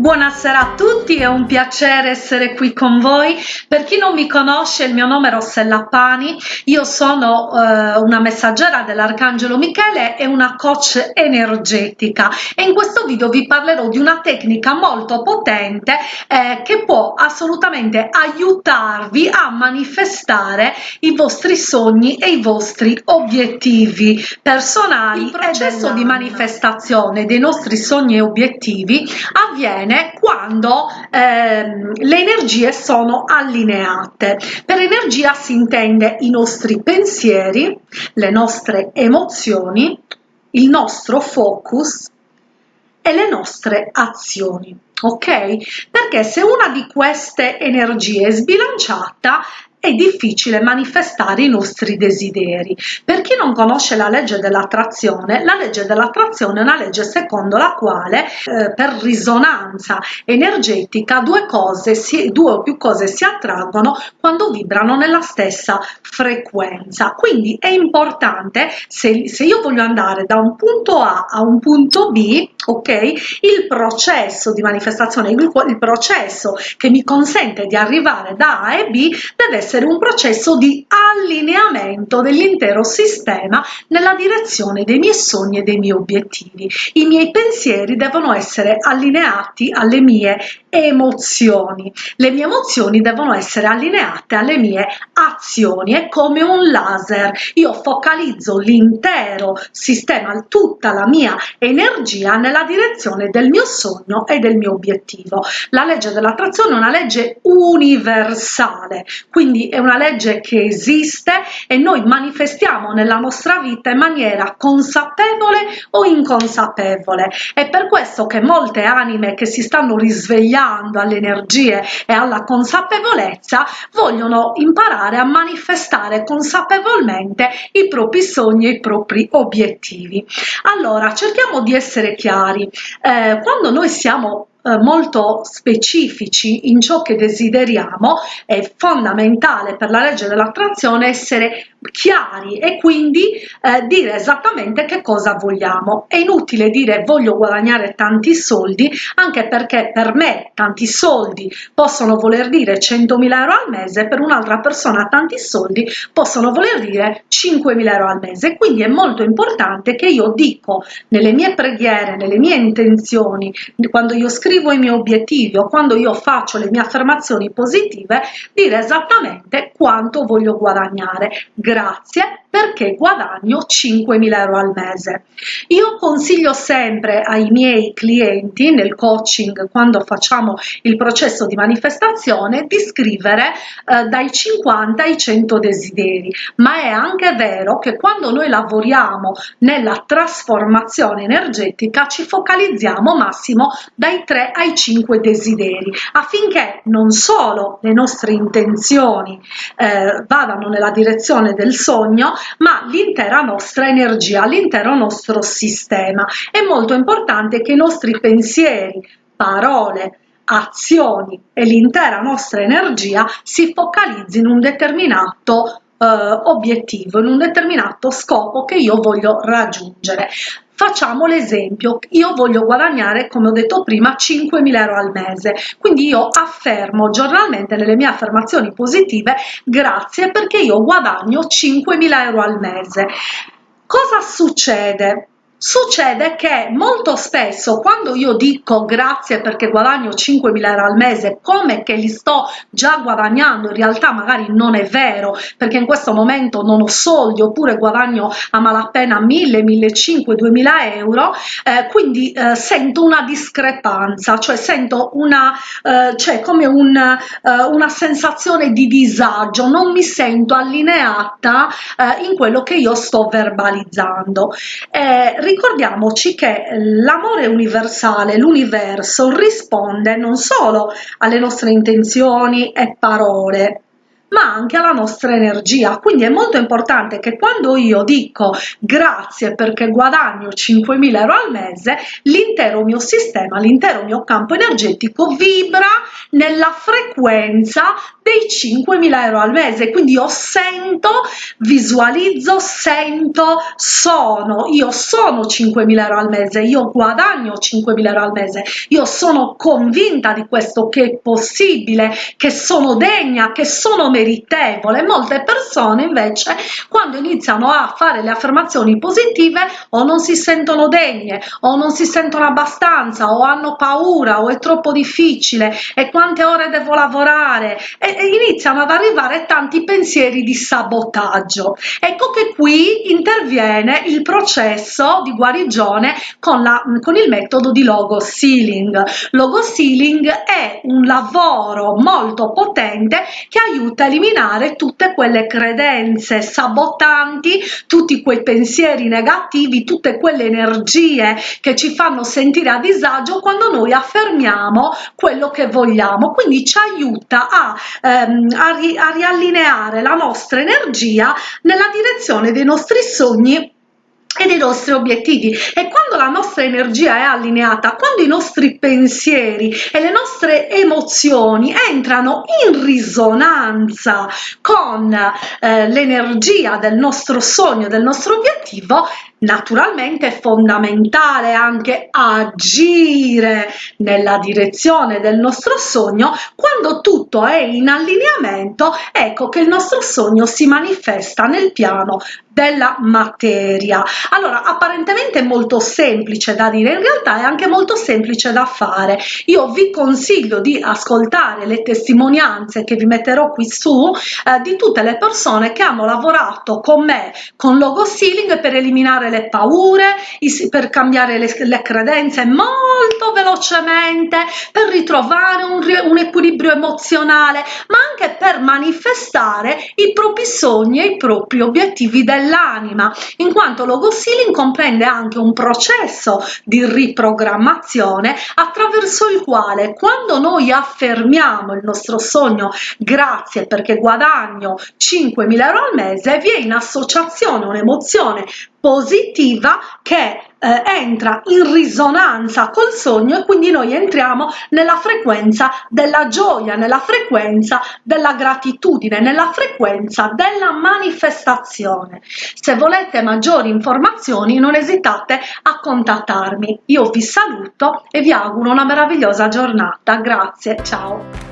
Buonasera a tutti, è un piacere essere qui con voi. Per chi non mi conosce, il mio nome è Rossella Pani, io sono eh, una messaggera dell'Arcangelo Michele e una coach energetica e in questo video vi parlerò di una tecnica molto potente eh, che può assolutamente aiutarvi a manifestare i vostri sogni e i vostri obiettivi personali. Il processo di manifestazione dei nostri sogni e obiettivi avviene avviene quando ehm, le energie sono allineate. Per energia si intende i nostri pensieri, le nostre emozioni, il nostro focus e le nostre azioni ok perché se una di queste energie è sbilanciata è difficile manifestare i nostri desideri. Per chi non conosce la legge dell'attrazione, la legge dell'attrazione è una legge secondo la quale eh, per risonanza energetica due cose, si, due o più cose si attraggono quando vibrano nella stessa frequenza. Quindi è importante, se, se io voglio andare da un punto A a un punto B, ok, il processo di manifestazione, il, il processo che mi consente di arrivare da A e B deve essere essere un processo di allineamento dell'intero sistema nella direzione dei miei sogni e dei miei obiettivi. I miei pensieri devono essere allineati alle mie emozioni. Le mie emozioni devono essere allineate alle mie azioni. È come un laser. Io focalizzo l'intero sistema, tutta la mia energia nella direzione del mio sogno e del mio obiettivo. La legge dell'attrazione è una legge universale, quindi è una legge che esiste e noi manifestiamo nella nostra vita in maniera consapevole o inconsapevole. È per questo che molte anime che si stanno risvegliando alle energie e alla consapevolezza vogliono imparare a manifestare consapevolmente i propri sogni e i propri obiettivi. Allora, cerchiamo di essere chiari. Eh, quando noi siamo eh, molto specifici in ciò che desideriamo, è fondamentale per la legge dell'attrazione essere chiari e quindi eh, dire esattamente che cosa vogliamo. È inutile dire voglio guadagnare tanti soldi, anche perché per me tanti soldi possono voler dire 100.000 euro al mese, per un'altra persona tanti soldi possono voler dire 5.000 euro al mese. Quindi è molto importante che io dico nelle mie preghiere, nelle mie intenzioni, quando io scrivo i miei obiettivi o quando io faccio le mie affermazioni positive, dire esattamente quanto voglio guadagnare grazie perché guadagno 5.000 euro al mese. Io consiglio sempre ai miei clienti nel coaching quando facciamo il processo di manifestazione di scrivere eh, dai 50 ai 100 desideri, ma è anche vero che quando noi lavoriamo nella trasformazione energetica ci focalizziamo massimo dai 3 ai 5 desideri affinché non solo le nostre intenzioni eh, vadano nella direzione del sogno ma l'intera nostra energia, l'intero nostro sistema. È molto importante che i nostri pensieri, parole, azioni e l'intera nostra energia si focalizzino in un determinato obiettivo, in un determinato scopo che io voglio raggiungere. Facciamo l'esempio, io voglio guadagnare, come ho detto prima, 5.000 euro al mese, quindi io affermo giornalmente nelle mie affermazioni positive grazie perché io guadagno 5.000 euro al mese. Cosa succede? Succede che molto spesso quando io dico grazie perché guadagno 5.000 euro al mese, come che li sto già guadagnando, in realtà magari non è vero perché in questo momento non ho soldi oppure guadagno a malapena 1.000, 1.500, 2.000 euro, eh, quindi eh, sento una discrepanza, cioè sento una, eh, cioè come un, eh, una sensazione di disagio, non mi sento allineata eh, in quello che io sto verbalizzando. Eh, ricordiamoci che l'amore universale, l'universo risponde non solo alle nostre intenzioni e parole, ma anche alla nostra energia. Quindi è molto importante che quando io dico grazie perché guadagno 5.000 euro al mese, l'intero mio sistema, l'intero mio campo energetico vibra nella frequenza dei 5.000 euro al mese. Quindi io sento, visualizzo, sento, sono. Io sono 5.000 euro al mese, io guadagno 5.000 euro al mese, io sono convinta di questo che è possibile, che sono degna, che sono meritevole. Molte persone invece quando iniziano a fare le affermazioni positive o non si sentono degne o non si sentono abbastanza o hanno paura o è troppo difficile e quante ore devo lavorare e, e iniziano ad arrivare tanti pensieri di sabotaggio. Ecco che qui interviene il processo di guarigione con, la, con il metodo di logo sealing. Logo sealing è un lavoro molto potente che aiuta eliminare tutte quelle credenze sabotanti, tutti quei pensieri negativi, tutte quelle energie che ci fanno sentire a disagio quando noi affermiamo quello che vogliamo. Quindi ci aiuta a, ehm, a, ri a riallineare la nostra energia nella direzione dei nostri sogni e dei nostri obiettivi. E quando la nostra energia è allineata quando i nostri pensieri e le nostre emozioni entrano in risonanza con eh, l'energia del nostro sogno del nostro obiettivo Naturalmente è fondamentale anche agire nella direzione del nostro sogno quando tutto è in allineamento ecco che il nostro sogno si manifesta nel piano della materia. Allora apparentemente è molto semplice da dire in realtà è anche molto semplice da fare. Io vi consiglio di ascoltare le testimonianze che vi metterò qui su eh, di tutte le persone che hanno lavorato con me con logo sealing per eliminare le paure, per cambiare le, le credenze molto velocemente, per ritrovare un, un equilibrio emozionale, ma anche per manifestare i propri sogni e i propri obiettivi dell'anima, in quanto logo sealing comprende anche un processo di riprogrammazione attraverso il quale quando noi affermiamo il nostro sogno grazie perché guadagno 5.000 euro al mese, vi è in associazione un'emozione positiva che eh, entra in risonanza col sogno e quindi noi entriamo nella frequenza della gioia, nella frequenza della gratitudine, nella frequenza della manifestazione. Se volete maggiori informazioni non esitate a contattarmi. Io vi saluto e vi auguro una meravigliosa giornata. Grazie, ciao!